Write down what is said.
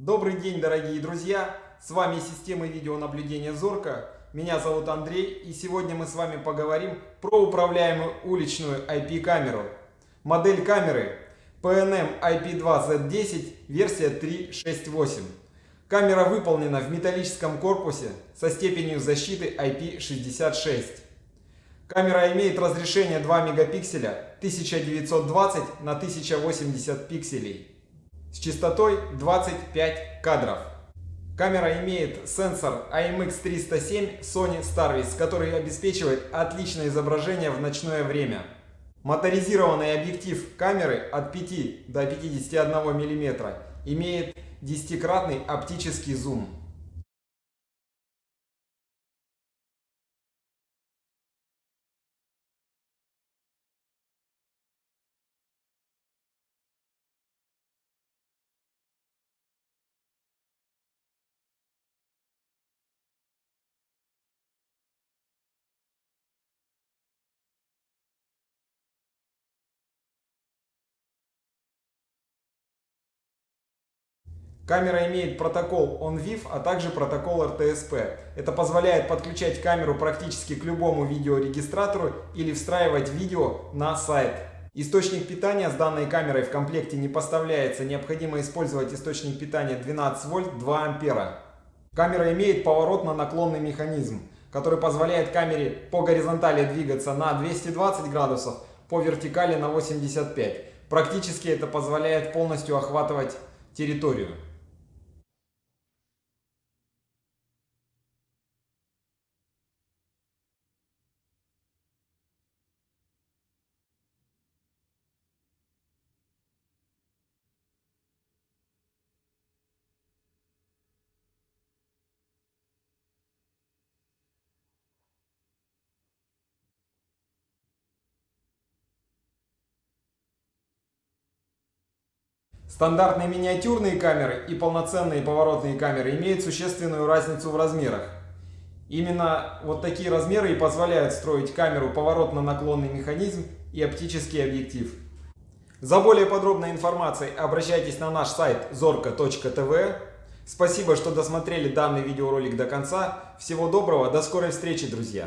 Добрый день, дорогие друзья! С вами система видеонаблюдения Зорка. Меня зовут Андрей, и сегодня мы с вами поговорим про управляемую уличную IP-камеру. Модель камеры PNM IP2Z10, версия 3.6.8. Камера выполнена в металлическом корпусе со степенью защиты IP66. Камера имеет разрешение 2 мегапикселя 1920 на 1080 пикселей с частотой 25 кадров. Камера имеет сенсор IMX307 Sony Starvis, который обеспечивает отличное изображение в ночное время. Моторизированный объектив камеры от 5 до 51 мм имеет 10-кратный оптический зум. Камера имеет протокол OnVIF, а также протокол RTSP. Это позволяет подключать камеру практически к любому видеорегистратору или встраивать видео на сайт. Источник питания с данной камерой в комплекте не поставляется. Необходимо использовать источник питания 12 вольт 2 ампера. Камера имеет поворотно-наклонный механизм, который позволяет камере по горизонтали двигаться на 220 градусов, по вертикали на 85. Практически это позволяет полностью охватывать территорию. Стандартные миниатюрные камеры и полноценные поворотные камеры имеют существенную разницу в размерах. Именно вот такие размеры и позволяют строить камеру поворотно-наклонный механизм и оптический объектив. За более подробной информацией обращайтесь на наш сайт zorka.tv. Спасибо, что досмотрели данный видеоролик до конца. Всего доброго, до скорой встречи, друзья!